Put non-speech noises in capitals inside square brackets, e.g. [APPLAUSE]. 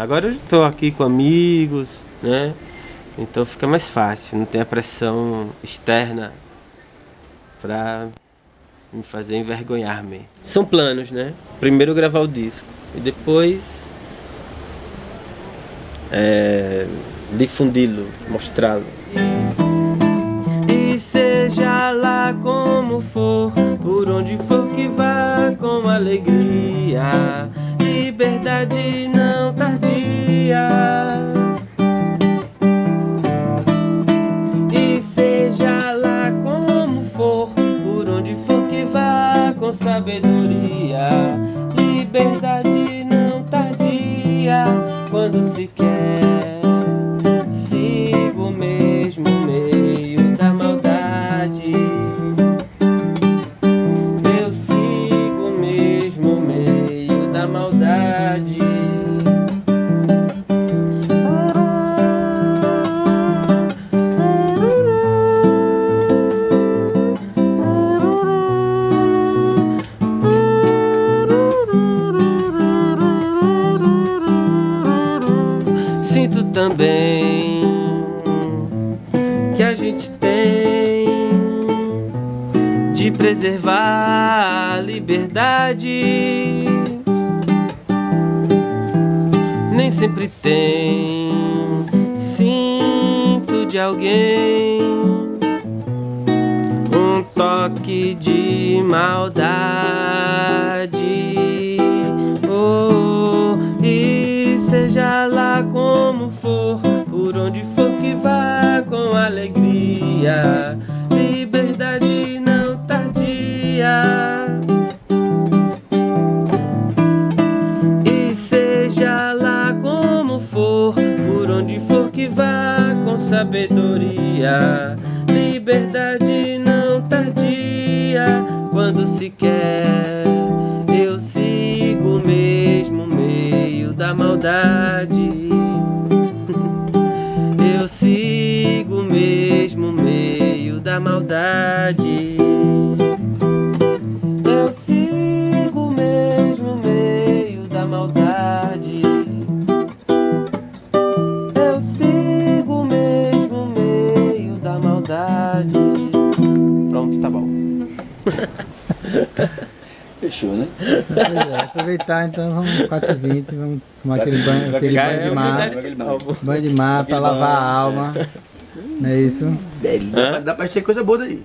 Agora eu estou aqui com amigos, né? Então fica mais fácil, não tem a pressão externa para me fazer envergonhar-me. São planos, né? Primeiro gravar o disco e depois é, difundi-lo, mostrá-lo. E seja lá como for, por onde for que vá com alegria, liberdade não tardia. E seja lá como for, por onde for que vá com sabedoria, liberdade Sinto também que a gente tem de preservar a liberdade. Nem sempre tem sinto de alguém um toque de maldade. Por onde for que vá com alegria, liberdade não tardia. E seja lá como for, por onde for que vá com sabedoria, liberdade não tardia. Quando se quer, eu sigo o mesmo meio da maldade. Maldade. Eu sigo o mesmo meio da maldade. Eu sigo o mesmo meio da maldade. Pronto, tá bom. [LAUGHS] Fechou, né? Pois é, aproveitar então, vamos 4h20, vamos tomar aquele banho, aquele banho de mar. banho. De mar pra Aquele lavar a alma. Não é isso? Dá, pra- dá pra ter coisa boa daí.